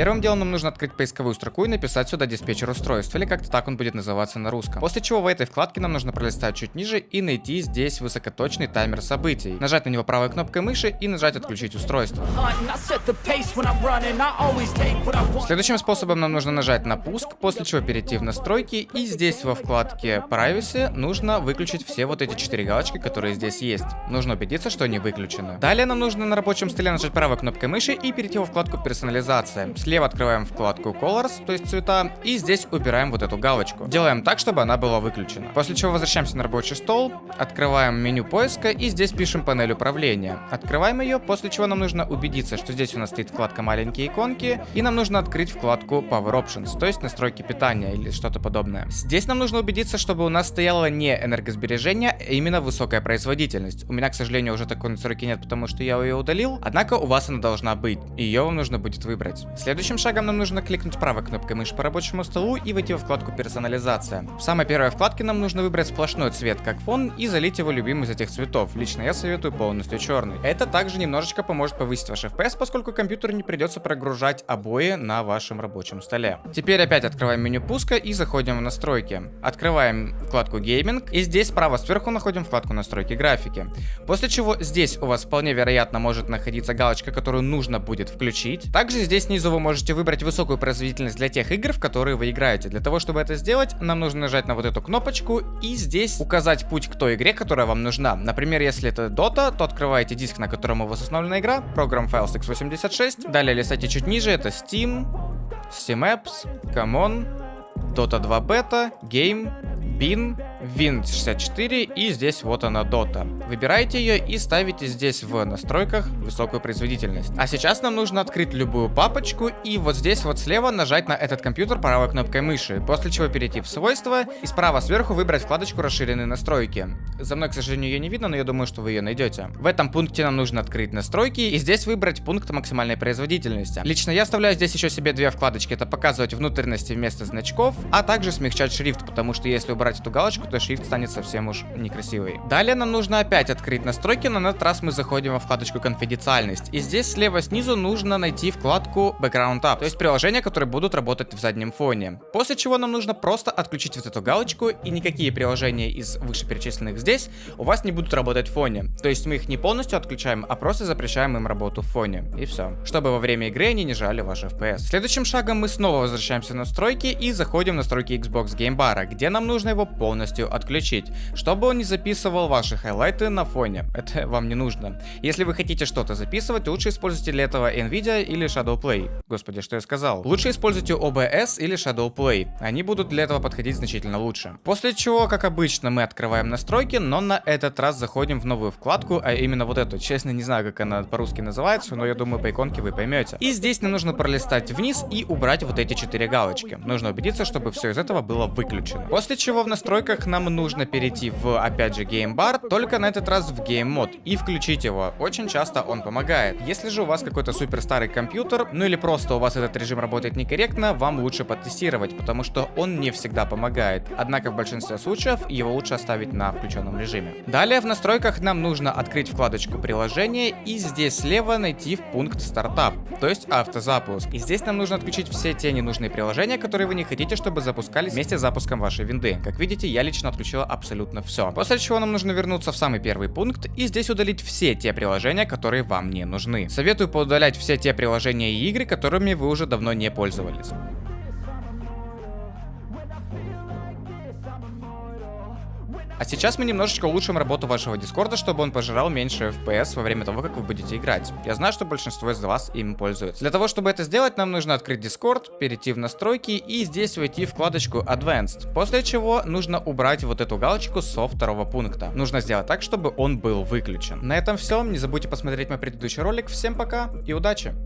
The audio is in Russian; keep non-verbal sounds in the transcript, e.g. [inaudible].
Первым делом нам нужно открыть поисковую строку и написать сюда диспетчер устройств, или как-то так он будет называться на русском. После чего в этой вкладке нам нужно пролистать чуть ниже и найти здесь высокоточный таймер событий. Нажать на него правой кнопкой мыши и нажать отключить устройство. Следующим способом нам нужно нажать на пуск, после чего перейти в настройки и здесь во вкладке Privacy нужно выключить все вот эти четыре галочки, которые здесь есть. Нужно убедиться, что они выключены. Далее нам нужно на рабочем столе нажать правой кнопкой мыши и перейти во вкладку персонализация. Слева открываем вкладку Colors, то есть цвета, и здесь убираем вот эту галочку. Делаем так, чтобы она была выключена. После чего возвращаемся на рабочий стол, открываем меню поиска и здесь пишем панель управления. Открываем ее, после чего нам нужно убедиться, что здесь у нас стоит вкладка маленькие иконки, и нам нужно открыть вкладку Power Options, то есть настройки питания или что-то подобное. Здесь нам нужно убедиться, чтобы у нас стояло не энергосбережение, а именно высокая производительность. У меня, к сожалению, уже такой настройки нет, потому что я ее удалил, однако у вас она должна быть, и ее вам нужно будет выбрать. Следующим шагом нам нужно кликнуть правой кнопкой мыши по рабочему столу и войти в вкладку персонализация. В самой первой вкладке нам нужно выбрать сплошной цвет как фон и залить его любимый из этих цветов. Лично я советую полностью черный. Это также немножечко поможет повысить ваш FPS, поскольку компьютеру не придется прогружать обои на вашем рабочем столе. Теперь опять открываем меню пуска и заходим в настройки. Открываем вкладку гейминг и здесь справа сверху находим вкладку настройки графики. После чего здесь у вас вполне вероятно может находиться галочка, которую нужно будет включить. Также здесь снизу вы можете выбрать высокую производительность для тех игр, в которые вы играете. Для того, чтобы это сделать, нам нужно нажать на вот эту кнопочку и здесь указать путь к той игре, которая вам нужна. Например, если это Dota, то открываете диск, на котором у вас установлена игра, программ Files x86. Далее листайте чуть ниже, это Steam, Steam Apps, Common, Dota 2 Beta, Game, Bin, Win64 и здесь вот она Dota. Выбираете ее и ставите здесь в настройках высокую производительность. А сейчас нам нужно открыть любую папочку и вот здесь вот слева нажать на этот компьютер правой кнопкой мыши, после чего перейти в свойства и справа сверху выбрать вкладочку расширенные настройки. За мной, к сожалению, ее не видно, но я думаю, что вы ее найдете. В этом пункте нам нужно открыть настройки и здесь выбрать пункт максимальной производительности. Лично я оставляю здесь еще себе две вкладочки, это показывать внутренности вместо значков, а также смягчать шрифт, потому что если убрать эту галочку, то шрифт станет совсем уж некрасивый. Далее нам нужно опять открыть настройки, но на этот раз мы заходим во вкладочку конфиденциальность. И здесь слева снизу нужно найти вкладку Background App, то есть приложения, которые будут работать в заднем фоне. После чего нам нужно просто отключить вот эту галочку, и никакие приложения из вышеперечисленных здесь у вас не будут работать в фоне. То есть мы их не полностью отключаем, а просто запрещаем им работу в фоне. И все. Чтобы во время игры они не жали ваш FPS. Следующим шагом мы снова возвращаемся в настройки и заходим в настройки Xbox Game Bar, где нам нужно его полностью отключить, чтобы он не записывал ваши highlight ы на фоне. [laughs] Это вам не нужно. Если вы хотите что-то записывать, лучше используйте для этого Nvidia или Shadowplay. Господи, что я сказал? Лучше используйте OBS или Shadowplay. Они будут для этого подходить значительно лучше. После чего, как обычно, мы открываем настройки, но на этот раз заходим в новую вкладку, а именно вот эту. Честно, не знаю, как она по-русски называется, но я думаю, по иконке вы поймете. И здесь нам нужно пролистать вниз и убрать вот эти четыре галочки. Нужно убедиться, чтобы все из этого было выключено. После чего в настройках нам нужно перейти в, опять же, Game Bar, только на этот раз в Game Mode и включить его. Очень часто он помогает. Если же у вас какой-то супер старый компьютер, ну или просто у вас этот режим работает некорректно, вам лучше потестировать, потому что он не всегда помогает. Однако в большинстве случаев его лучше оставить на включенном режиме. Далее в настройках нам нужно открыть вкладочку приложения и здесь слева найти в пункт стартап, то есть автозапуск. И здесь нам нужно отключить все те ненужные приложения, которые вы не хотите, чтобы запускались вместе с запуском вашей винды. Как видите, я лично отключила абсолютно все. После чего нам нужно вернуться в самый первый пункт и здесь удалить все те приложения, которые вам не нужны. Советую поудалять все те приложения и игры, которыми вы уже давно не пользовались. А сейчас мы немножечко улучшим работу вашего дискорда, чтобы он пожирал меньше FPS во время того, как вы будете играть. Я знаю, что большинство из вас им пользуется. Для того, чтобы это сделать, нам нужно открыть дискорд, перейти в настройки и здесь войти в вкладочку Advanced. После чего нужно убрать вот эту галочку со второго пункта. Нужно сделать так, чтобы он был выключен. На этом все. Не забудьте посмотреть мой предыдущий ролик. Всем пока и удачи!